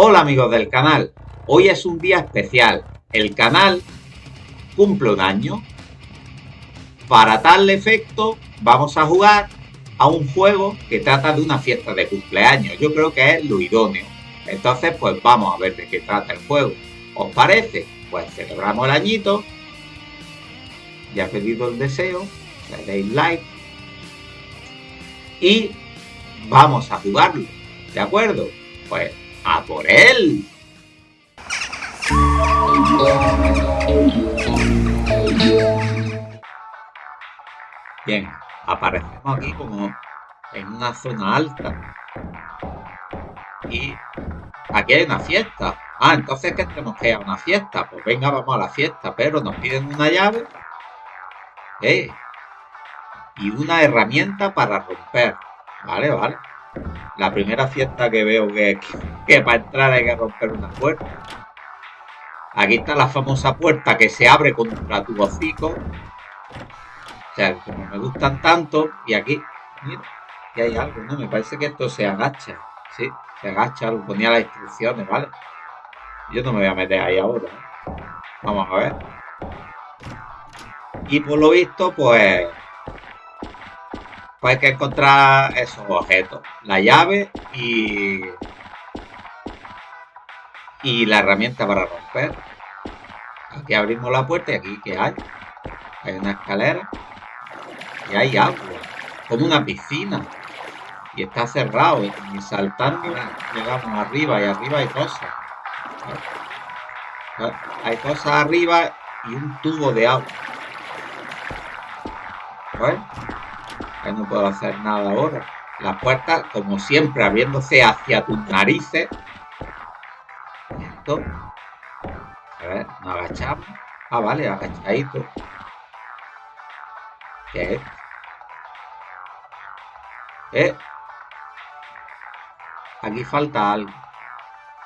Hola amigos del canal, hoy es un día especial. El canal cumple un año. Para tal efecto vamos a jugar a un juego que trata de una fiesta de cumpleaños. Yo creo que es lo idóneo. Entonces pues vamos a ver de qué trata el juego. ¿Os parece? Pues celebramos el añito. Ya he pedido el deseo. Le deis like. Y vamos a jugarlo. ¿De acuerdo? Pues ¡A por él! Bien, aparecemos aquí como en una zona alta. Y aquí hay una fiesta. Ah, entonces ¿qué tenemos que ir a una fiesta? Pues venga, vamos a la fiesta, pero nos piden una llave. ¿eh? Y una herramienta para romper. Vale, vale. La primera fiesta que veo que, que, para entrar hay que romper una puerta. Aquí está la famosa puerta que se abre contra tu hocico. O sea, como me gustan tanto. Y aquí, mira, aquí hay algo, ¿no? Me parece que esto se agacha. Sí, se agacha, lo ponía las instrucciones, ¿vale? Yo no me voy a meter ahí ahora. ¿eh? Vamos a ver. Y por lo visto, pues pues hay que encontrar esos objetos. La llave y... Y la herramienta para romper. Aquí abrimos la puerta y aquí ¿qué hay? Hay una escalera. Y hay agua. Como una piscina. Y está cerrado. Y saltando llegamos arriba. Y arriba hay cosas. Hay cosas arriba y un tubo de agua. No puedo hacer nada ahora. La puerta, como siempre, abriéndose hacia tus narices. Esto. A ver, nos agachamos. Ah, vale, agachadito. ¿Qué es? ¿Eh? Aquí falta algo.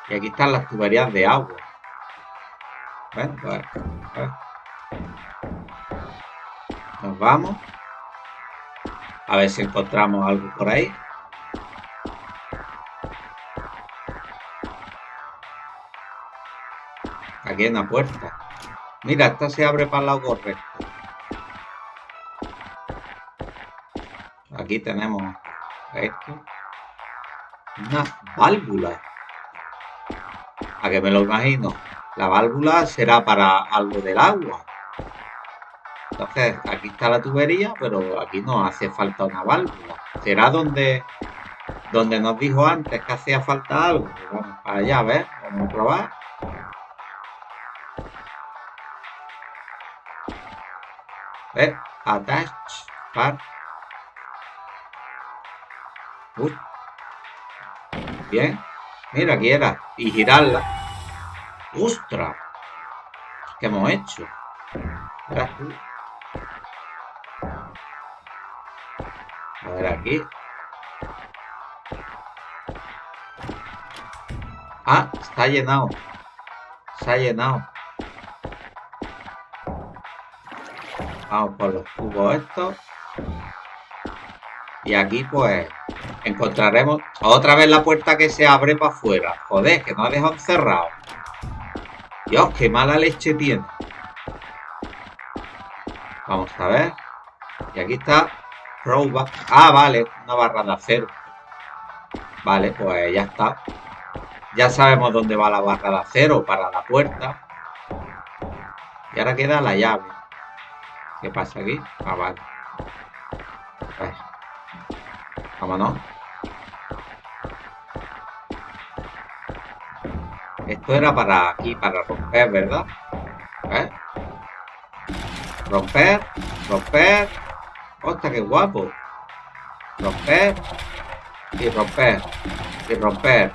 Y aquí están las tuberías de agua. Bueno, pues, pues. Nos vamos. A ver si encontramos algo por ahí. Aquí hay una puerta. Mira, esta se abre para el lado correcto. Aquí tenemos esto. Una válvula. A que me lo imagino. La válvula será para algo del agua. Entonces, aquí está la tubería, pero aquí no hace falta una válvula. ¿Será donde, donde nos dijo antes que hacía falta algo? Pues vamos para allá, a ver, vamos a probar. ¿Ves? Attach part. Uy. Bien. Mira, aquí era. Y girarla. ¡Ostras! ¿Qué hemos hecho? A ver aquí. Ah, está llenado. Se ha llenado. Vamos por los cubos estos. Y aquí pues encontraremos otra vez la puerta que se abre para afuera. Joder, que no ha dejado cerrado. Dios, qué mala leche tiene. Vamos a ver. Y aquí está Ah, vale, una barra de acero. Vale, pues ya está. Ya sabemos dónde va la barra de acero para la puerta. Y ahora queda la llave. ¿Qué pasa aquí? Ah, vale. Vámonos. Esto era para aquí, para romper, ¿verdad? ¿Eh? Romper, romper, ¡Hostia, qué guapo! Romper. Y romper. Y romper.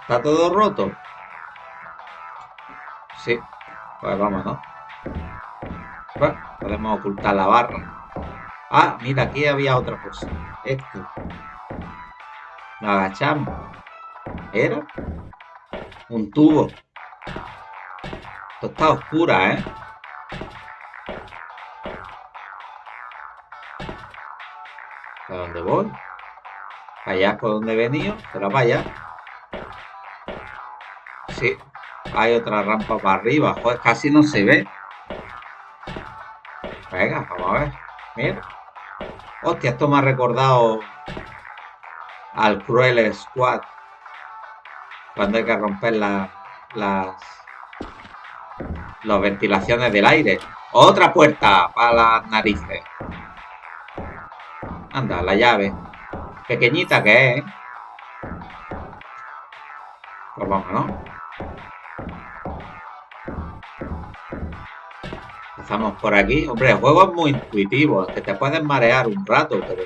¿Está todo roto? Sí. Pues vámonos. Pues podemos ocultar la barra. Ah, mira, aquí había otra cosa. Esto. Nos agachamos. ¿Era? Un tubo. Esto está oscura, ¿eh? ¿A dónde voy? Allá por donde he venido, pero vaya. Sí, hay otra rampa para arriba. Joder, casi no se ve. Venga, vamos a ver. Mira. Hostia, esto me ha recordado al Cruel Squad. Cuando hay que romper las... las ventilaciones del aire. Otra puerta para las narices. Anda, la llave. Pequeñita que es, ¿eh? Pues vamos, ¿no? Estamos por aquí. Hombre, el juego es muy intuitivo. que te puedes marear un rato, pero...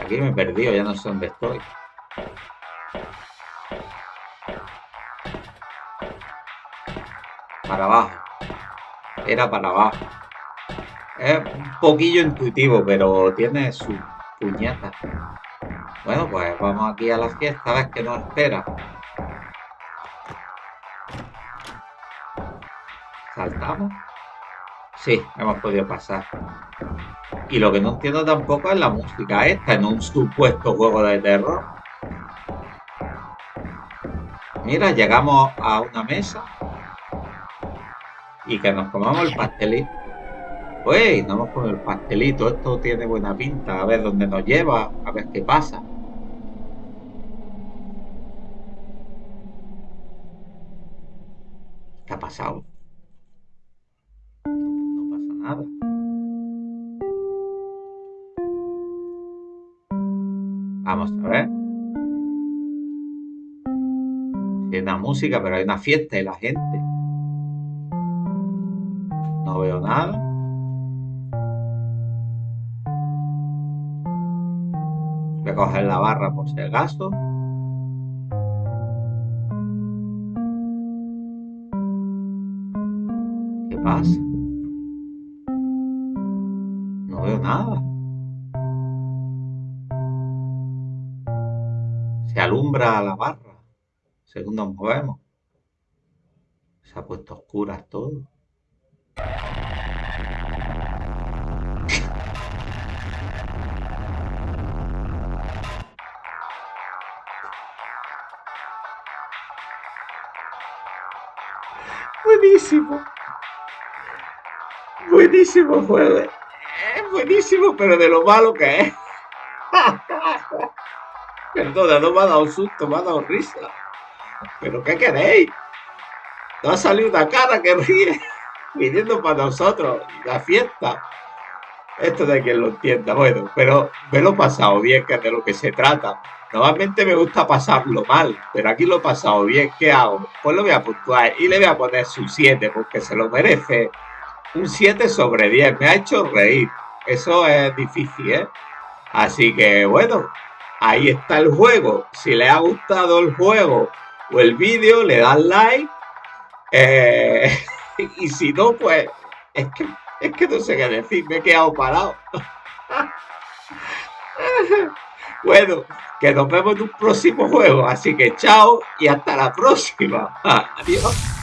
Aquí me he perdido, ya no sé dónde estoy. Para abajo. Era para abajo. Es un poquillo intuitivo, pero tiene su puñeta. Bueno, pues vamos aquí a la fiesta, a ver qué nos espera. ¿Saltamos? Sí, hemos podido pasar. Y lo que no entiendo tampoco es la música esta en un supuesto juego de terror. Mira, llegamos a una mesa y que nos comamos el pastelito. Pues, hemos comido el pastelito. Esto tiene buena pinta. A ver dónde nos lleva, a ver qué pasa. ¿Qué ha pasado? Vamos a ver. Hay una música, pero hay una fiesta y la gente. No veo nada. Voy a coger la barra por si acaso. ¿Qué pasa? veo nada. Se alumbra la barra según movemos. Se ha puesto oscuras todo. Buenísimo. Buenísimo juego es buenísimo, pero de lo malo que es. Perdona, no me ha dado susto, me ha dado risa. ¿Pero qué queréis? No ha salido una cara que ríe viniendo para nosotros la fiesta. Esto de quien lo entienda, bueno, pero me lo he pasado bien, que es de lo que se trata. Normalmente me gusta pasarlo mal, pero aquí lo he pasado bien. ¿Qué hago? Pues lo voy a puntuar y le voy a poner su 7 porque se lo merece un 7 sobre 10. Me ha hecho reír. Eso es difícil, ¿eh? Así que bueno, ahí está el juego. Si le ha gustado el juego o el vídeo, le dan like. Eh, y si no, pues es que, es que no sé qué decir. Me he quedado parado. bueno, que nos vemos en un próximo juego. Así que chao y hasta la próxima. Adiós.